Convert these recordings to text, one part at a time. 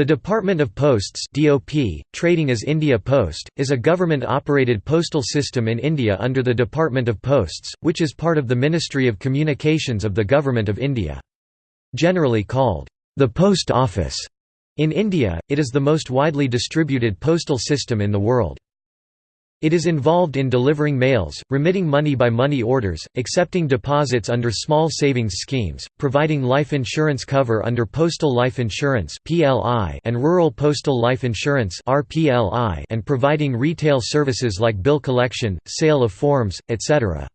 The Department of Posts (DOP), trading as India Post, is a government-operated postal system in India under the Department of Posts, which is part of the Ministry of Communications of the Government of India. Generally called the Post Office, in India, it is the most widely distributed postal system in the world. It is involved in delivering mails, remitting money by money orders, accepting deposits under small savings schemes, providing life insurance cover under Postal Life Insurance and Rural Postal Life Insurance and providing retail services like bill collection, sale of forms, etc.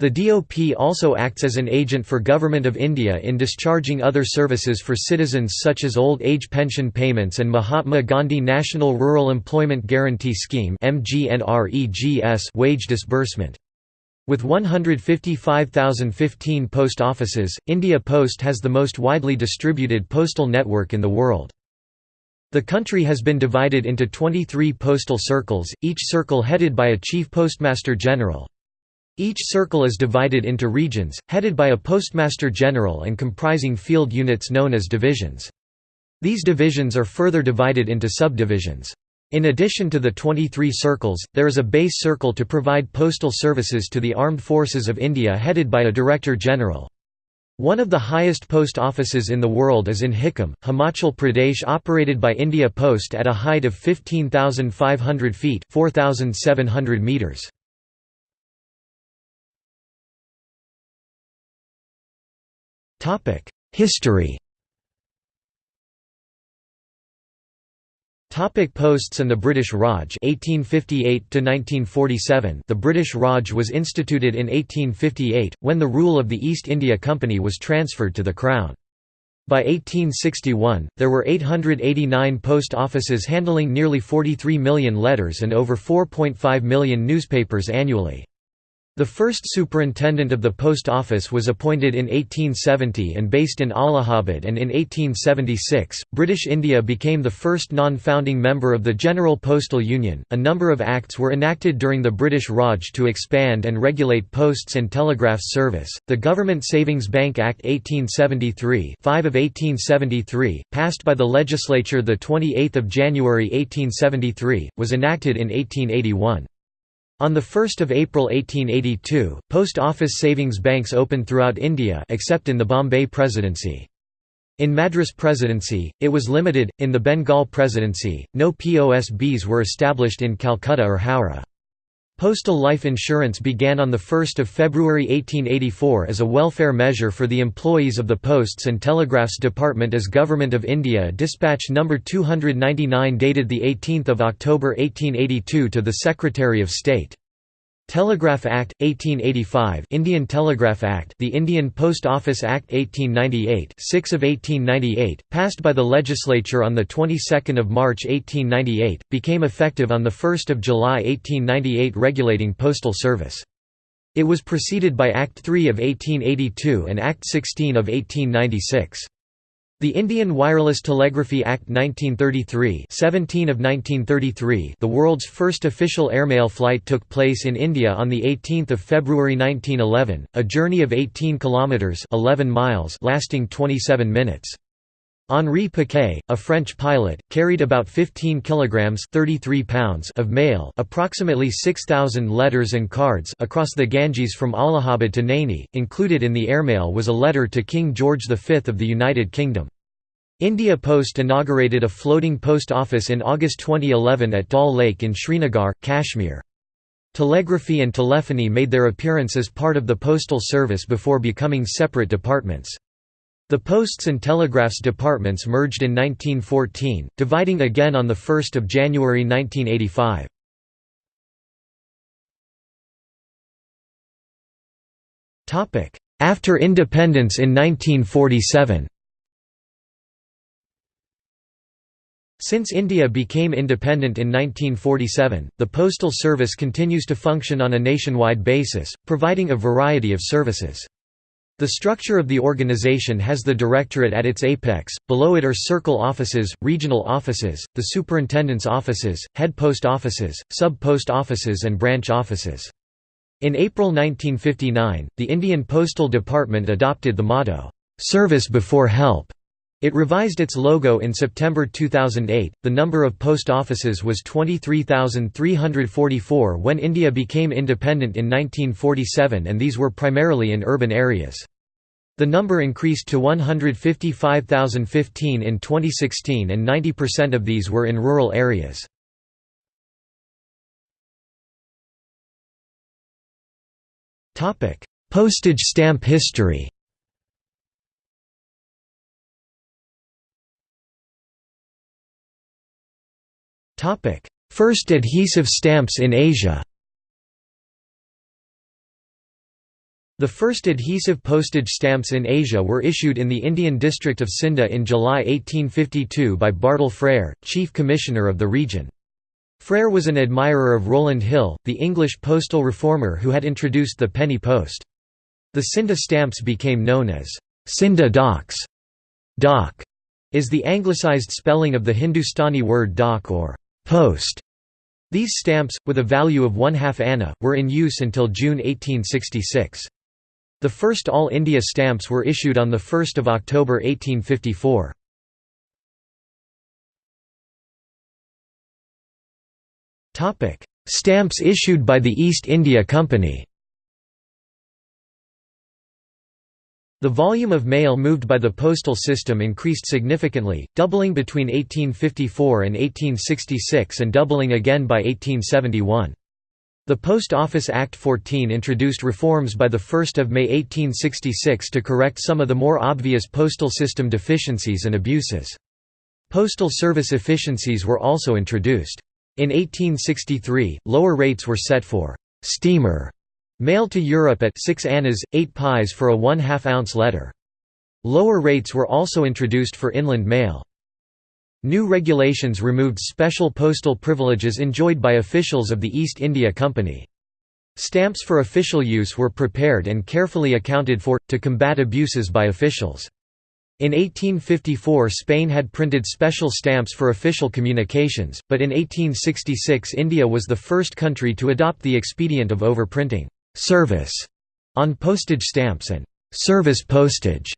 The DOP also acts as an agent for Government of India in discharging other services for citizens such as old age pension payments and Mahatma Gandhi National Rural Employment Guarantee Scheme wage disbursement. With 155,015 post offices, India Post has the most widely distributed postal network in the world. The country has been divided into 23 postal circles, each circle headed by a chief postmaster general. Each circle is divided into regions, headed by a postmaster general and comprising field units known as divisions. These divisions are further divided into subdivisions. In addition to the 23 circles, there is a base circle to provide postal services to the Armed Forces of India headed by a Director General. One of the highest post offices in the world is in Hikkim, Himachal Pradesh operated by India Post at a height of 15,500 feet 4,700 meters. History Topic posts and the British Raj 1858 1947 The British Raj was instituted in 1858 when the rule of the East India Company was transferred to the crown. By 1861, there were 889 post offices handling nearly 43 million letters and over 4.5 million newspapers annually. The first superintendent of the post office was appointed in 1870 and based in Allahabad and in 1876, British India became the first non-founding member of the General Postal Union. A number of acts were enacted during the British Raj to expand and regulate posts and telegraph service. The Government Savings Bank Act 1873, 5 of 1873, passed by the legislature the 28th of January 1873, was enacted in 1881. On 1 April 1882, post office savings banks opened throughout India except in the Bombay Presidency. In Madras Presidency, it was limited, in the Bengal Presidency, no POSBs were established in Calcutta or Howrah. Postal life insurance began on 1 February 1884 as a welfare measure for the employees of the Posts and Telegraphs Department as Government of India Dispatch No. 299 dated 18 October 1882 to the Secretary of State. Telegraph Act 1885 Indian Telegraph Act The Indian Post Office Act 1898 6 of 1898 passed by the legislature on the 22nd of March 1898 became effective on the 1st of July 1898 regulating postal service. It was preceded by Act 3 of 1882 and Act 16 of 1896 the Indian Wireless Telegraphy Act 1933 17 of 1933 the world's first official airmail flight took place in India on 18 February 1911, a journey of 18 kilometres 11 miles lasting 27 minutes. Henri Piquet, a French pilot, carried about 15 kilograms 33 pounds of mail, approximately 6000 letters and cards across the Ganges from Allahabad to Naini. Included in the airmail was a letter to King George V of the United Kingdom. India Post inaugurated a floating post office in August 2011 at Dal Lake in Srinagar, Kashmir. Telegraphy and telephony made their appearance as part of the postal service before becoming separate departments. The Posts and Telegraphs departments merged in 1914, dividing again on 1 January 1985. After independence in 1947 Since India became independent in 1947, the postal service continues to function on a nationwide basis, providing a variety of services. The structure of the organization has the directorate at its apex, below it are circle offices, regional offices, the superintendent's offices, head post offices, sub-post offices and branch offices. In April 1959, the Indian Postal Department adopted the motto, "'Service before Help' It revised its logo in September 2008. The number of post offices was 23,344 when India became independent in 1947, and these were primarily in urban areas. The number increased to 155,015 in 2016, and 90% of these were in rural areas. Postage stamp history First adhesive stamps in Asia The first adhesive postage stamps in Asia were issued in the Indian district of Scinde in July 1852 by Bartle Frere, chief commissioner of the region. Frere was an admirer of Rowland Hill, the English postal reformer who had introduced the penny post. The Scinde stamps became known as Scinde Daks. Dak is the anglicized spelling of the Hindustani word dak or post. These stamps, with a value of one half anna, were in use until June 1866. The first All India stamps were issued on 1 October 1854. Stamps issued by the East India Company The volume of mail moved by the postal system increased significantly, doubling between 1854 and 1866 and doubling again by 1871. The Post Office Act 14 introduced reforms by 1 May 1866 to correct some of the more obvious postal system deficiencies and abuses. Postal service efficiencies were also introduced. In 1863, lower rates were set for «steamer» Mail to Europe at 6 annas, 8 pies for a 1 2 ounce letter. Lower rates were also introduced for inland mail. New regulations removed special postal privileges enjoyed by officials of the East India Company. Stamps for official use were prepared and carefully accounted for, to combat abuses by officials. In 1854 Spain had printed special stamps for official communications, but in 1866 India was the first country to adopt the expedient of overprinting service on postage stamps and service postage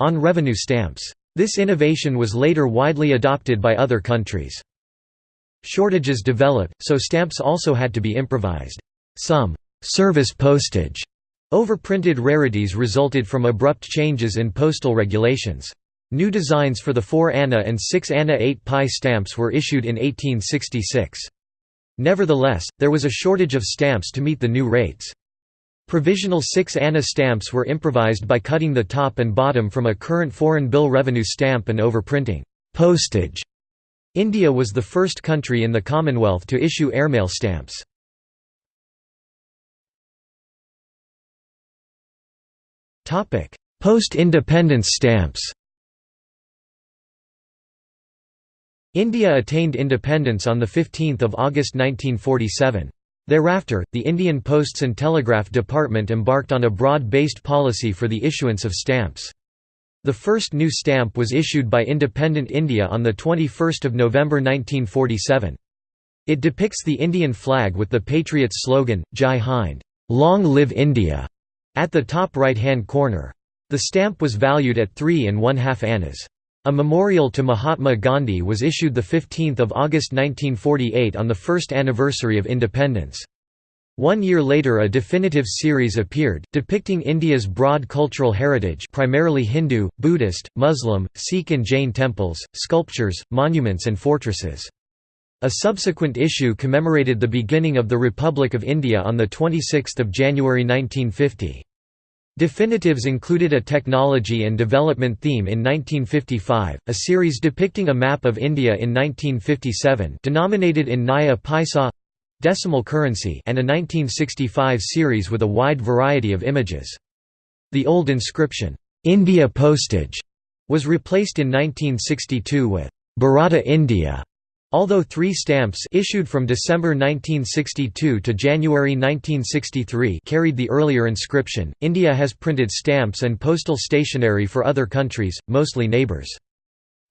on revenue stamps. This innovation was later widely adopted by other countries. Shortages developed, so stamps also had to be improvised. Some service postage overprinted rarities resulted from abrupt changes in postal regulations. New designs for the 4 anna and 6 anna 8 pie stamps were issued in 1866. Nevertheless, there was a shortage of stamps to meet the new rates. Provisional 6 anna stamps were improvised by cutting the top and bottom from a current foreign bill revenue stamp and overprinting postage. India was the first country in the Commonwealth to issue airmail stamps. Post-independence stamps India attained independence on 15 August 1947. Thereafter, the Indian Posts and Telegraph Department embarked on a broad-based policy for the issuance of stamps. The first new stamp was issued by independent India on 21 November 1947. It depicts the Indian flag with the Patriots slogan, Jai Hind Long live India", at the top right-hand corner. The stamp was valued at three and one-half annas. A memorial to Mahatma Gandhi was issued 15 August 1948 on the first anniversary of independence. One year later a definitive series appeared, depicting India's broad cultural heritage primarily Hindu, Buddhist, Muslim, Sikh and Jain temples, sculptures, monuments and fortresses. A subsequent issue commemorated the beginning of the Republic of India on 26 January 1950. Definitives included a technology and development theme in 1955, a series depicting a map of India in 1957 denominated in Naya Paisa decimal currency and a 1965 series with a wide variety of images. The old inscription, "'India Postage' was replaced in 1962 with "'Bharata India' Although three stamps issued from December 1962 to January 1963 carried the earlier inscription, India has printed stamps and postal stationery for other countries, mostly neighbours.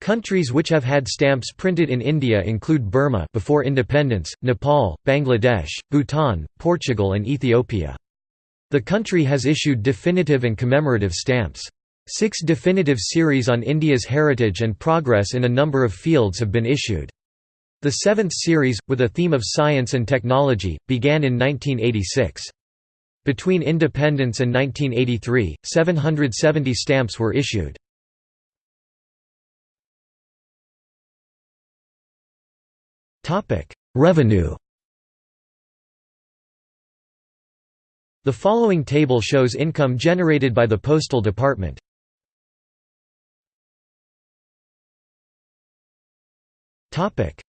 Countries which have had stamps printed in India include Burma before independence, Nepal, Bangladesh, Bhutan, Portugal and Ethiopia. The country has issued definitive and commemorative stamps. Six definitive series on India's heritage and progress in a number of fields have been issued. The seventh series, with a theme of science and technology, began in 1986. Between independence and 1983, 770 stamps were issued. Revenue The following table shows income generated by the Postal Department.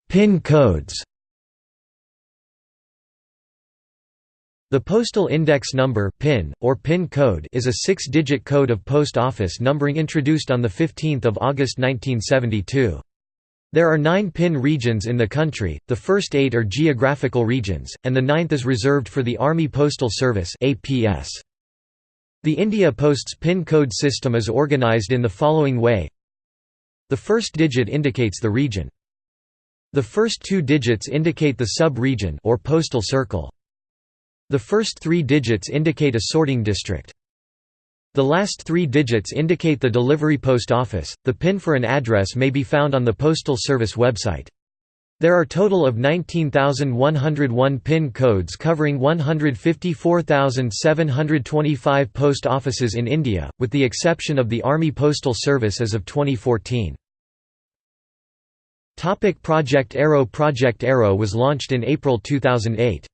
PIN codes The Postal Index Number PIN, or PIN code is a six-digit code of post office numbering introduced on 15 August 1972. There are nine PIN regions in the country, the first eight are geographical regions, and the ninth is reserved for the Army Postal Service The India Post's PIN code system is organized in the following way The first digit indicates the region. The first two digits indicate the sub-region or postal circle. The first three digits indicate a sorting district. The last three digits indicate the delivery post office. The PIN for an address may be found on the Postal Service website. There are total of 19,101 PIN codes covering 154,725 post offices in India, with the exception of the Army Postal Service as of 2014. Project Arrow Project Arrow was launched in April 2008.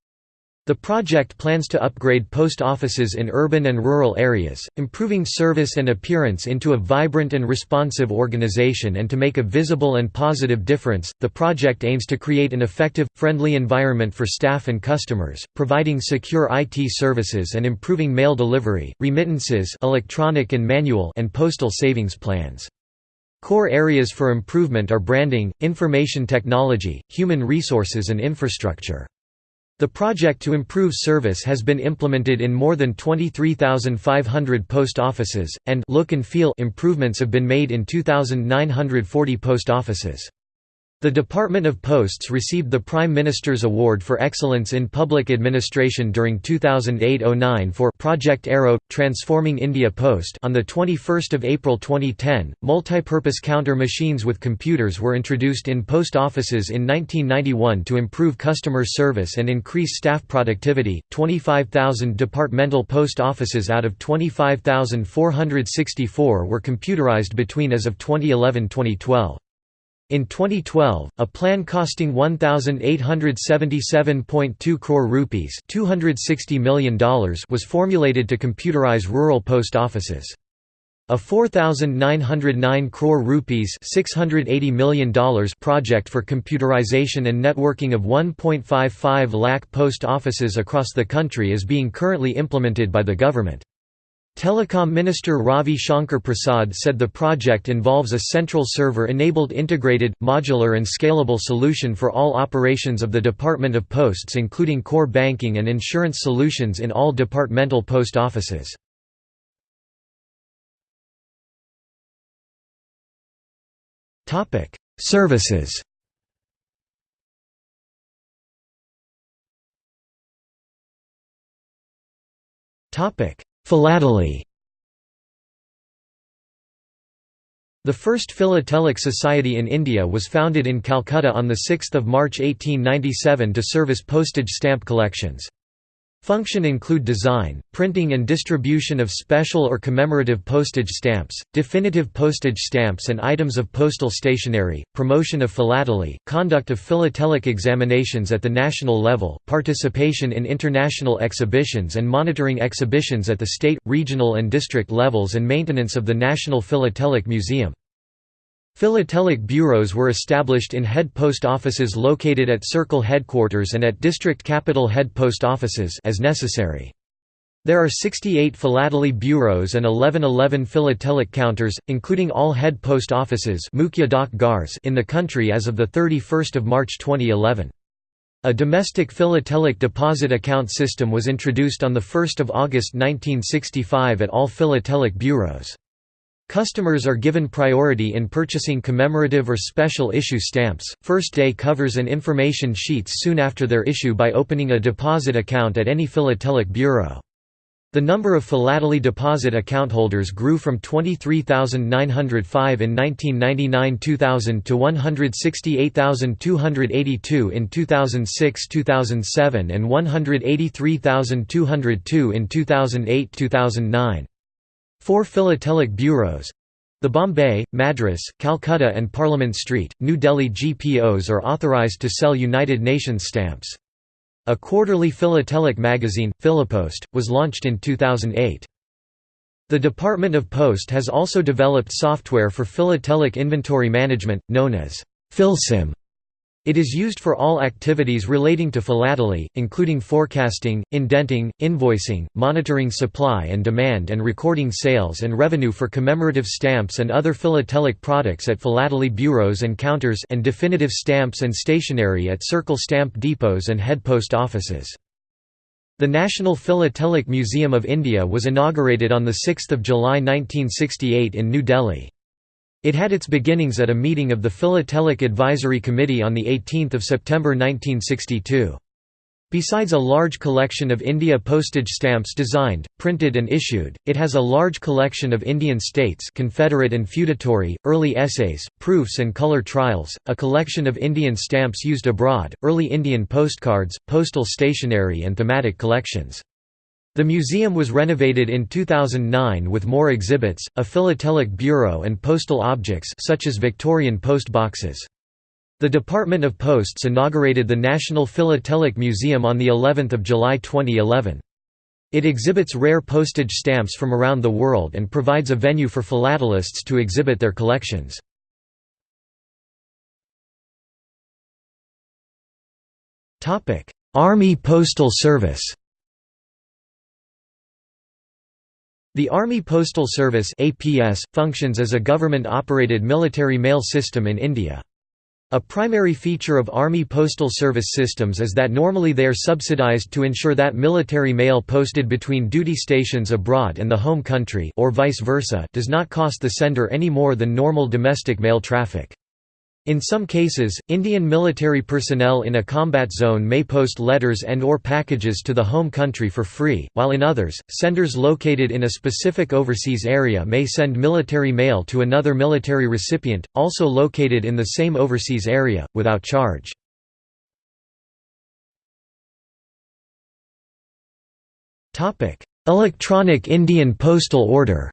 The project plans to upgrade post offices in urban and rural areas, improving service and appearance into a vibrant and responsive organization and to make a visible and positive difference. The project aims to create an effective, friendly environment for staff and customers, providing secure IT services and improving mail delivery, remittances, electronic and manual, and postal savings plans. Core areas for improvement are branding, information technology, human resources and infrastructure. The project to improve service has been implemented in more than 23,500 post offices, and look and feel improvements have been made in 2,940 post offices. The Department of Posts received the Prime Minister's Award for Excellence in Public Administration during 2008-09 for Project Arrow Transforming India Post. On the 21st of April 2010, multipurpose counter machines with computers were introduced in post offices in 1991 to improve customer service and increase staff productivity. 25,000 departmental post offices out of 25,464 were computerized between as of 2011-2012. In 2012, a plan costing 1877.2 crore rupees, $260 million was formulated to computerize rural post offices. A 4909 crore rupees $680 million project for computerization and networking of 1.55 lakh post offices across the country is being currently implemented by the government. Telecom Minister Ravi Shankar Prasad said the project involves a central server-enabled integrated, modular and scalable solution for all operations of the Department of Posts including core banking and insurance solutions in all departmental post offices. Services Topic Philately The first philatelic society in India was founded in Calcutta on 6 March 1897 to service postage stamp collections. Function include design, printing and distribution of special or commemorative postage stamps, definitive postage stamps and items of postal stationery, promotion of philately, conduct of philatelic examinations at the national level, participation in international exhibitions and monitoring exhibitions at the state, regional and district levels and maintenance of the National Philatelic Museum. Philatelic bureaus were established in head post offices located at circle headquarters and at district capital head post offices as necessary. There are 68 philately bureaus and 1111 philatelic counters, including all head post offices in the country as of 31 March 2011. A domestic philatelic deposit account system was introduced on 1 August 1965 at all philatelic bureaus. Customers are given priority in purchasing commemorative or special issue stamps. First day covers and information sheets soon after their issue by opening a deposit account at any philatelic bureau. The number of philately deposit account holders grew from 23,905 in 1999–2000 to 168,282 in 2006–2007 and 183,202 in 2008–2009. Four philatelic bureaus—the Bombay, Madras, Calcutta and Parliament Street, New Delhi GPOs are authorised to sell United Nations stamps. A quarterly philatelic magazine, Philipost, was launched in 2008. The Department of Post has also developed software for philatelic inventory management, known as Philsim. It is used for all activities relating to philately, including forecasting, indenting, invoicing, monitoring supply and demand and recording sales and revenue for commemorative stamps and other philatelic products at philately bureaus and counters and definitive stamps and stationery at circle stamp depots and head post offices. The National Philatelic Museum of India was inaugurated on 6 July 1968 in New Delhi. It had its beginnings at a meeting of the Philatelic Advisory Committee on 18 September 1962. Besides a large collection of India postage stamps designed, printed and issued, it has a large collection of Indian states Confederate and feudatory, early essays, proofs and color trials, a collection of Indian stamps used abroad, early Indian postcards, postal stationery and thematic collections. The museum was renovated in 2009 with more exhibits, a philatelic bureau and postal objects such as Victorian post boxes. The Department of Posts inaugurated the National Philatelic Museum on the 11th of July 2011. It exhibits rare postage stamps from around the world and provides a venue for philatelists to exhibit their collections. Army Postal Service The Army Postal Service APS, functions as a government-operated military mail system in India. A primary feature of Army Postal Service systems is that normally they are subsidized to ensure that military mail posted between duty stations abroad and the home country or vice versa does not cost the sender any more than normal domestic mail traffic. In some cases, Indian military personnel in a combat zone may post letters and or packages to the home country for free, while in others, senders located in a specific overseas area may send military mail to another military recipient, also located in the same overseas area, without charge. Electronic Indian Postal Order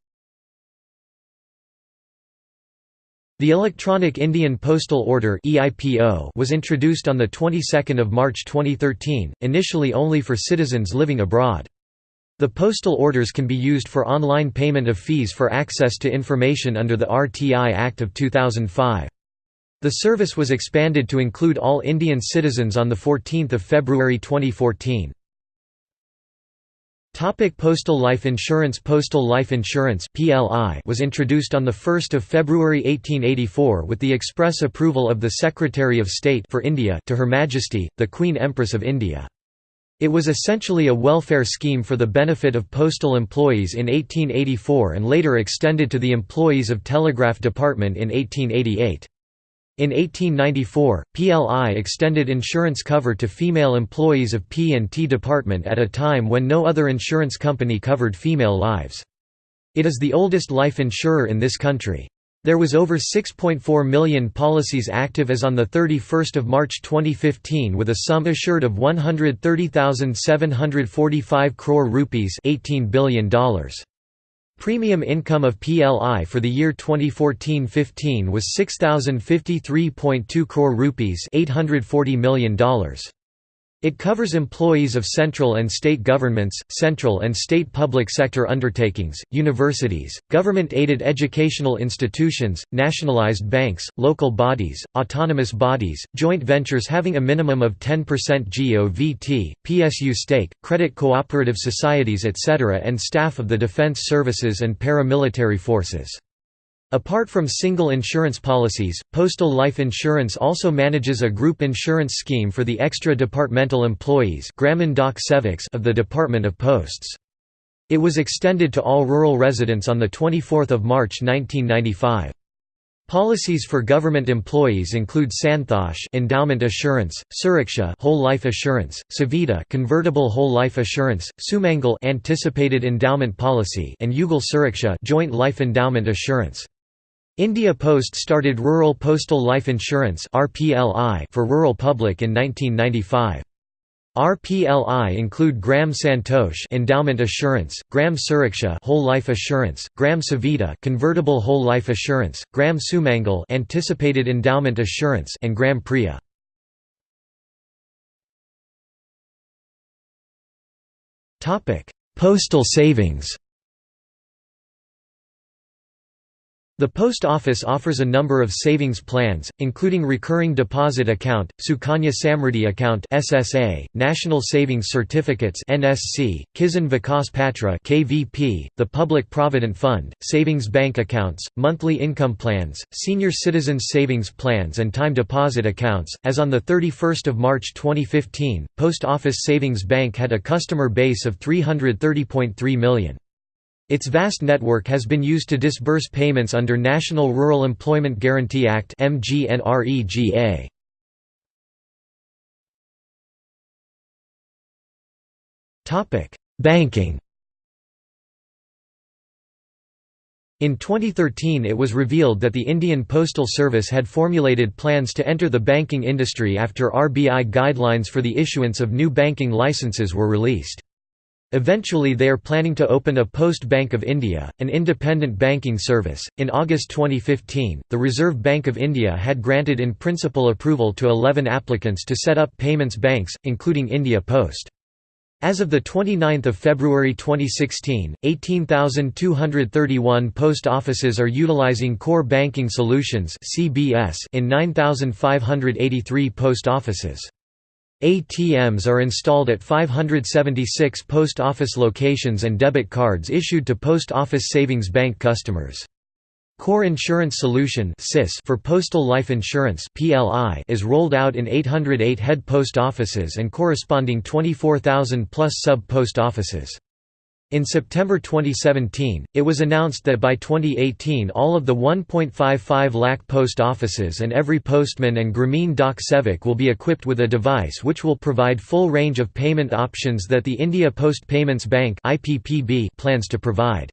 The Electronic Indian Postal Order was introduced on the 22nd of March 2013, initially only for citizens living abroad. The postal orders can be used for online payment of fees for access to information under the RTI Act of 2005. The service was expanded to include all Indian citizens on 14 February 2014. Topic Postal Life Insurance Postal Life Insurance PLI was introduced on 1 February 1884 with the express approval of the Secretary of State for India to Her Majesty, the Queen Empress of India. It was essentially a welfare scheme for the benefit of postal employees in 1884 and later extended to the employees of Telegraph Department in 1888. In 1894, PLI extended insurance cover to female employees of P&T Department at a time when no other insurance company covered female lives. It is the oldest life insurer in this country. There was over 6.4 million policies active as on 31 March 2015 with a sum assured of 130,745 crore rupees $18 billion. Premium income of PLI for the year 2014-15 was 6053.2 crore rupees, $840 million. It covers employees of central and state governments, central and state public sector undertakings, universities, government-aided educational institutions, nationalized banks, local bodies, autonomous bodies, joint ventures having a minimum of 10% GOVT, PSU stake, credit cooperative societies etc. and staff of the defense services and paramilitary forces. Apart from single insurance policies, Postal Life Insurance also manages a group insurance scheme for the extra-departmental employees of the Department of Posts. It was extended to all rural residents on 24 March 1995. Policies for government employees include Santosh endowment assurance, Suraksha whole life assurance, Savita convertible whole life assurance, Sumangal anticipated endowment policy and Yugal Suraksha joint life endowment assurance. India Post started Rural Postal Life Insurance for rural public in 1995. RPLI include Gram Santosh endowment assurance, Gram Suraksha whole life assurance, Gram Savita convertible whole life assurance, Gram Sumangal anticipated endowment assurance and Gram Priya. Topic: Postal savings. The Post Office offers a number of savings plans, including Recurring Deposit Account, Sukanya Samriddhi Account (SSA), National Savings Certificates (NSC), Kisan Vikas Patra (KVP), the Public Provident Fund, Savings Bank Accounts, Monthly Income Plans, Senior Citizens Savings Plans and Time Deposit Accounts. As on the 31st of March 2015, Post Office Savings Bank had a customer base of 330.3 million. Its vast network has been used to disburse payments under National Rural Employment Guarantee Act MGNREGA. Topic: Banking. In 2013 it was revealed that the Indian Postal Service had formulated plans to enter the banking industry after RBI guidelines for the issuance of new banking licenses were released. Eventually, they are planning to open a Post Bank of India, an independent banking service. In August 2015, the Reserve Bank of India had granted in principle approval to 11 applicants to set up payments banks, including India Post. As of 29 February 2016, 18,231 post offices are utilizing Core Banking Solutions in 9,583 post offices. ATMs are installed at 576 post office locations and debit cards issued to Post Office Savings Bank customers. Core Insurance Solution for postal life insurance is rolled out in 808 head post offices and corresponding 24,000 plus sub-post offices. In September 2017, it was announced that by 2018 all of the 1.55 lakh post offices and every postman and Grameen Dak will be equipped with a device which will provide full range of payment options that the India Post Payments Bank plans to provide.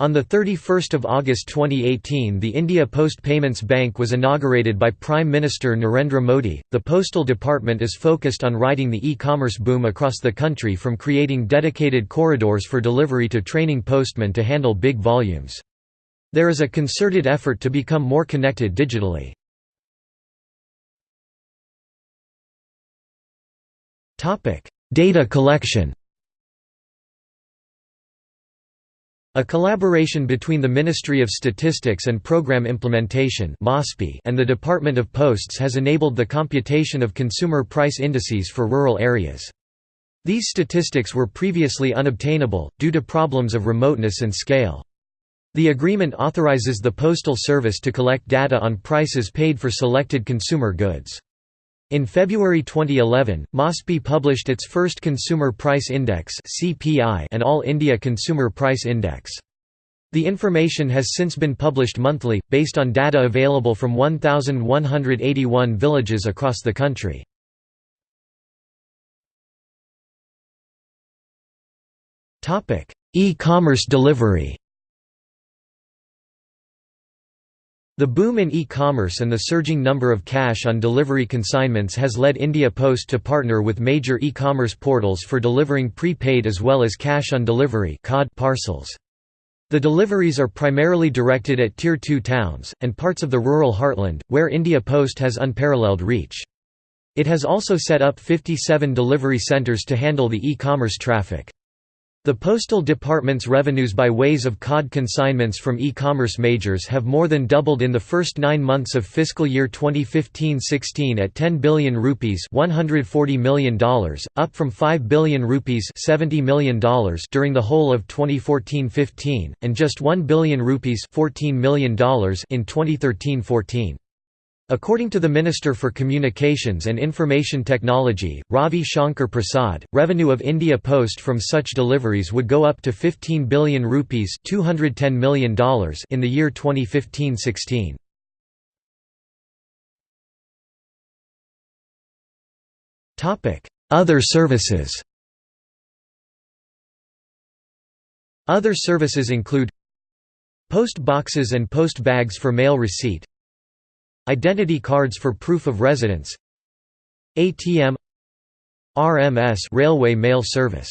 On 31 August 2018 the India Post Payments Bank was inaugurated by Prime Minister Narendra Modi. The Postal Department is focused on riding the e-commerce boom across the country from creating dedicated corridors for delivery to training postmen to handle big volumes. There is a concerted effort to become more connected digitally. Data collection A collaboration between the Ministry of Statistics and Programme Implementation and the Department of Posts has enabled the computation of consumer price indices for rural areas. These statistics were previously unobtainable, due to problems of remoteness and scale. The agreement authorizes the Postal Service to collect data on prices paid for selected consumer goods. In February 2011, MOSPI published its first Consumer Price Index and All India Consumer Price Index. The information has since been published monthly, based on data available from 1,181 villages across the country. E-commerce delivery The boom in e-commerce and the surging number of cash-on-delivery consignments has led India Post to partner with major e-commerce portals for delivering prepaid as well as cash-on-delivery parcels. The deliveries are primarily directed at Tier 2 towns, and parts of the rural heartland, where India Post has unparalleled reach. It has also set up 57 delivery centres to handle the e-commerce traffic. The Postal Department's revenues by ways of COD consignments from e-commerce majors have more than doubled in the first nine months of fiscal year 2015-16 at 10 billion rupees $140 million, up from 5 billion rupees $70 million during the whole of 2014-15, and just 1 billion rupees $14 million in 2013-14. According to the Minister for Communications and Information Technology, Ravi Shankar Prasad, revenue of India Post from such deliveries would go up to 15 billion rupees $210 million in the year 2015-16. Other services Other services include Post boxes and post bags for mail receipt Identity cards for proof of residence ATM RMS Railway Mail Service